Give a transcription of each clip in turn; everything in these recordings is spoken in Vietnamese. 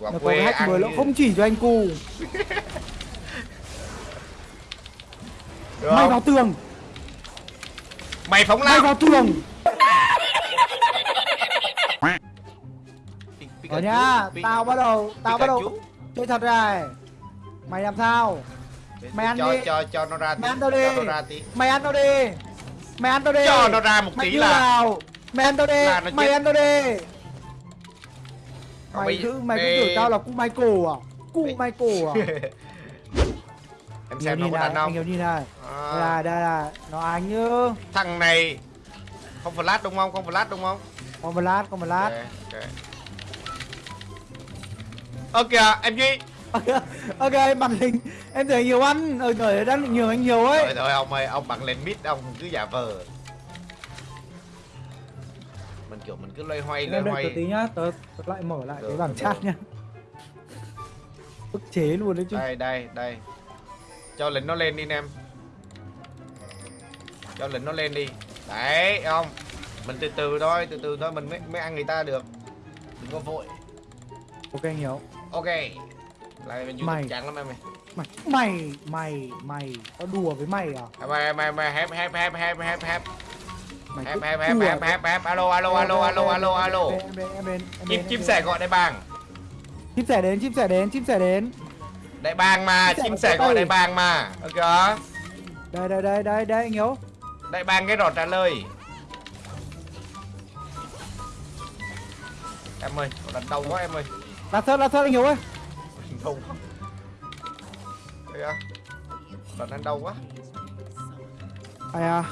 Nó có quê hack ăn mới nó như- không chỉ cho anh cu. Mày vào tường. Mày phóng Mày lao. vào tường. Ở nhá Pi- Tao bắt đầu Tao bắt đầu. Chơi thật này. Mày làm sao? Mày ăn cho, đi. cho cho nó ra tí Mày ăn tao đi. Mày ăn tao đi. Mày ăn tao đi. Cho nó ra một Mày tí là Mày ăn tao đi. Mày ăn tao đi Mày bây- cứ mày cứ tưởng tao là cu Michael à? Cu Bây- Michael à? Em Nhiều xem nó có này đàn Anh nhìn này À, Đây là đây là Nó anh như thằng này không flash đúng không? Không flash đúng không? Còn một lát một lát ok. Ok kìa em duy. Ok màn hình em thấy nhiều ăn. Ở người đang định nhường anh nhiều ấy. Thôi thôi ông ơi ông bật lên mid ông cứ giả vờ mình kiểu mình cứ loay hoay loay hoay tí nhá tớ, tớ lại mở lại Được, cái bảng chat nhá ức chế luôn đấy chứ đây đây đây cho lính nó lên đi em cho lính nó lên đi đấy không mình từ từ thôi từ từ thôi mình mới mới ăn người ta được đừng có vội ok anh hiểu ok lại mình Mày. youtube trắng lắm em ơi mày mày mày mày tao đùa với mày à mày mày mày hép hép hép hép hép hép mày hép đùa hép với- hép hép alo alo alo alo alo alo. em em em chim chim em sẻ gọi đại bàng. Chim sẻ đến chim sẻ đến chim sẻ đến. Đại bàng mà Chim sẻ gọi đại bàng mà. Ok đây đây đây đây đây anh hiểu đại bàng cái rọt trả lời. Em ơi đánh đau quá em ơi. Là thớt là thớt anh hiểu ơi. Đau quá. Thấy không đánh đánh đau quá. Ai à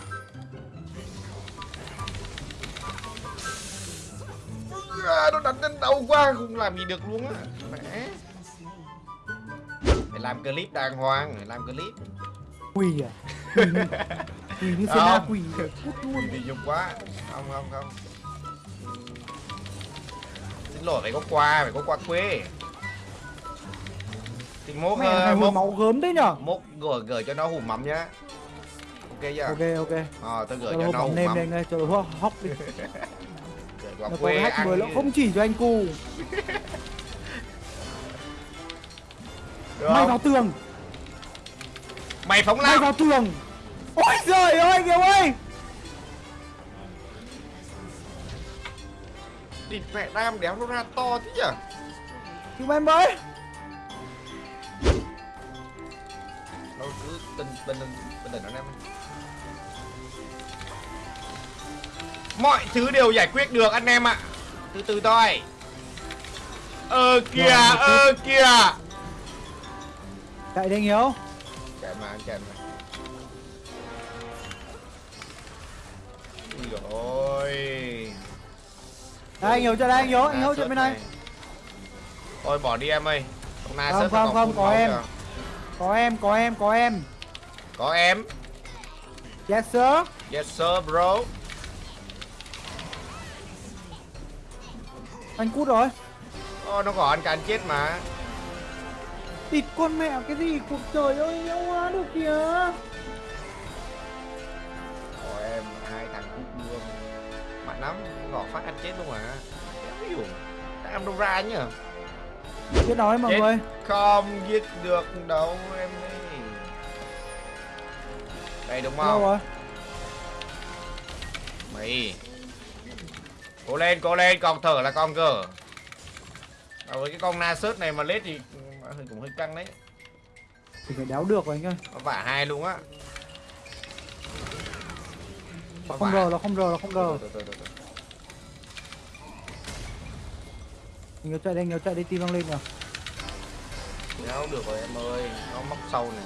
à, nó đánh đánh đau quá không làm gì được luôn á. Mẹ. Phải làm clip đàng hoàng phải làm clip. Quỳ à? Quỳ như, quỳ na Không. quỳ. Luôn đi dùng quá. Không không không. Xin lỗi phải có quà phải có quà quê. Thì mốt hồi mốt máu gớm đấy nhở? mốt gửi gửi cho nó hủ mắm nhá. Ok chưa? Ok ok. Ờ tôi gửi cho nó hủ mắm. đây cho nó hóc đi nó có hack ăn mới nó như- không chỉ cho anh Được. Mày vào tường. Mày phóng mày lao. vào tường. Ôi giời ơi anh hiểu ơi. Đi mẹ đam đéo nó ra to thế nhở? Chúng em mới. Nó cứ tình tình tình tình nó em mọi thứ đều giải quyết được anh em ạ. Từ từ thôi. Ơ kìa Rồi, ơ kìa. Chạy đi anh hiểu chạy mà anh chạy mà. Ui ôi. Đây anh hiểu chạy đây anh hiểu anh hiểu Nà chạy bên này thôi bỏ đi em ơi. Không, sớt không, không, full có em. kìa. có em có em có em. Có em. Yes sir. Yes sir bro anh cút rồi. Ô, nó có anh cả anh chết mà. Địt con mẹ cái gì? Cuộc trời ơi nhau quá được kìa. Ôi em hai thằng cút luôn Mạnh lắm Gõ phát anh chết luôn mà. Đéo hiểu. Em đâu ra nhỉ? Biết nói mọi Chết. người. Không giết được đâu em ơi. Đây đúng đâu không? rồi? Mày Cố lên cố lên còn thở là con cơ. À, với cái con na sớt này mà lết thì cũng hơi căng đấy. Thì phải đéo được rồi anh ơi. Vả hai luôn á. Không rờ nó không rờ nó không rờ. Anh hiểu chạy đi anh hiểu chạy đi tim văng lên rồi Đéo được rồi em ơi. Nó móc sâu này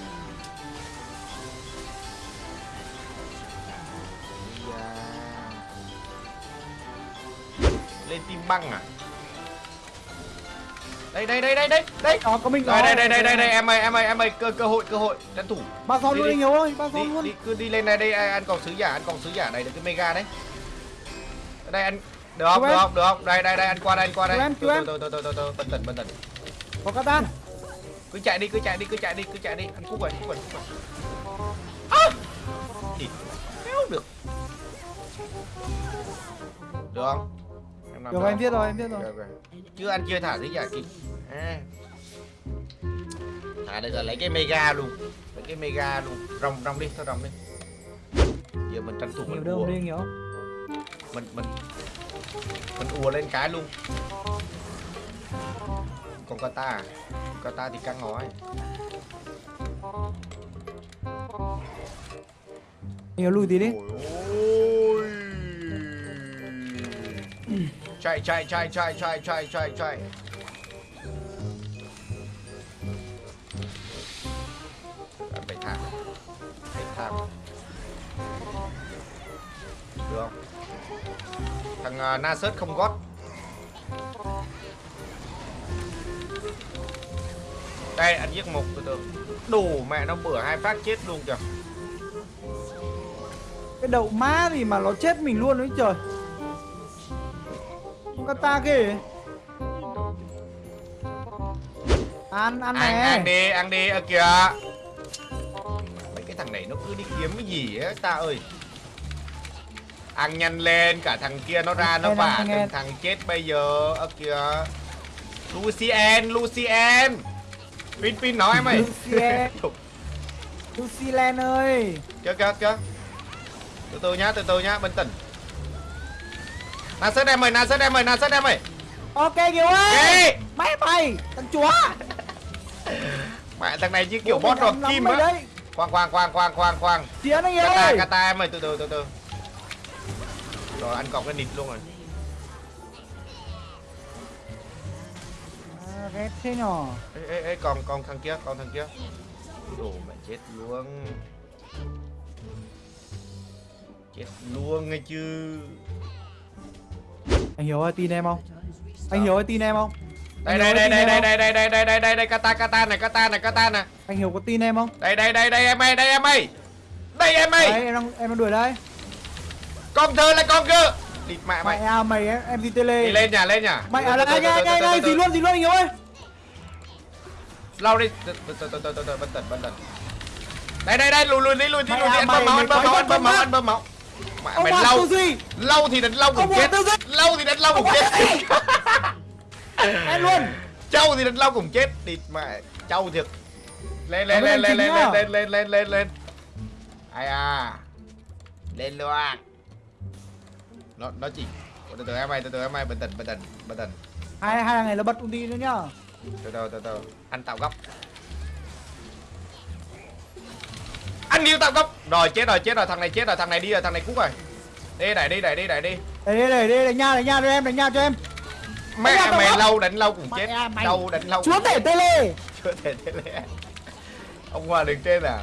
lên tim băng à? Đây đây đây đây đây đây. Đó có mình đây đây đây đây đây đây em ơi em ơi em ơi cơ cơ hội cơ hội tranh thủ. Ba son luôn đi. anh hiểu ơi ba son luôn. đi cứ đi lên này đây anh còn sứ giả anh còn sứ giả này được cái mega đấy. Đây anh được không được không được không? Đây đây đây anh qua đây anh qua đây. Chú em, chú em. từ từ từ từ từ bình tĩnh bình tĩnh có catan cứ chạy đi cứ chạy đi cứ chạy đi cứ chạy đi. Anh cút rồi cút rồi cút rồi. À! thì đéo được. Được không nằm được đâu? em biết rồi em biết rồi. Chưa ăn chưa thả gì cả kịp. À. À đây là lấy cái mega luôn. Lấy cái mega luôn. Rồng rồng đi, thôi rồng đi. Giờ mình tranh thủ mình đâu đi nhiều Mình mình mình ùa lên cái luôn. Còn kata à? Kata thì căng ngói. nhiều lùi tí đi Ôi. Chạy chạy chạy chạy chạy chạy chạy chạy. chạy, phải thảm. Phải thảm. Được không? Thằng à, uh, Nasus không gót. Đây anh giết một từ từ. Đủ mẹ nó bữa hai phát chết luôn kìa. cái đậu má gì mà nó chết mình luôn đấy trời kata kìa ăn ăn ăn ăn nè. đi ăn đi ở kìa. Mấy cái thằng này nó cứ đi kiếm cái gì ấy ta ơi. Ăn nhanh lên cả thằng kia nó ra nó vả từng thằng chết bây giờ ở kìa. Lucien Lucien. Pin pin nói em ơi. Lucien. Lucy Lan ơi. Kìa kìa kìa. Từ từ nhá từ từ nhá bình tĩnh Nasus em ơi Nasus em ơi Nasus em ơi. Ok kiều ơi. Ê! mày mày thằng chúa. Mẹ thằng này như kiểu đọt nắm kim á. khoan khoan khoan khoan khoan khoan. Chiến anh Kata ơi. kata em ơi từ từ từ từ. Rồi anh còn cái nịt luôn rồi. À, ghét thế nhỏ ê ê ê còn còn thằng kia còn thằng kia. Đồ mẹ chết luôn. Chết luôn nghe chứ anh hiểu ơi tin em không anh hiểu ơi tin em không đây Anh đây đây tin đây đây đây đây đây đây đây đây đây kata kata này kata này kata này anh hiểu có tin em không đây đây đây đây em ơi đây em ơi đây em đấy ơi em đang em đang đuổi đây con thơ là con cơ địt mẹ mày mày à mày em em đi tele đi lên nhà lên nhà mày à từ, đây ngay ngay ngay gì luôn gì luôn anh hiểu ơi lau đi từ từ từ từ từ bình tĩnh bình tĩnh đây đây đây lùi lùi đi lùi đi Mày lùi đi à, anh bơm mày- máu anh mày bơm máu anh bơm máu anh bơm máu mẹ mày hoàng lâu lâu thì đánh lâu cũng chết lâu thì đánh lâu cũng chết. Em luôn. Châu thì đánh lâu cũng chết. Địt mẹ châu thiệt. Lên lên lên lên lên lên à? lên lên lên lên lên. Ai à? Lên luôn. Nó nó chỉ từ từ em ơi từ từ em ơi bình tĩnh bình tĩnh bình tĩnh. Hai hai này nó bật ulti nữa nhá. Từ từ từ từ. Anh tạo góc. Anh yêu tạo góc. Rồi chết rồi chết rồi thằng này chết rồi thằng này đi rồi thằng này cút rồi. Đi đẩy đi đẩy đi đẩy đi đây đây đây đây đánh nha đánh nha cho em đánh nha cho em. Mẹ Mày mày lâu đánh lâu cũng chết. à, mày. lâu đánh lâu chúa cũng tể tele chưa thể thế lẽ ông hòa đường trên à?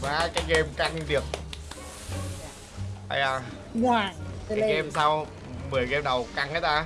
Và cái game căng được. Ai à? Ngoài cái game sau 10 game đầu căng hết ta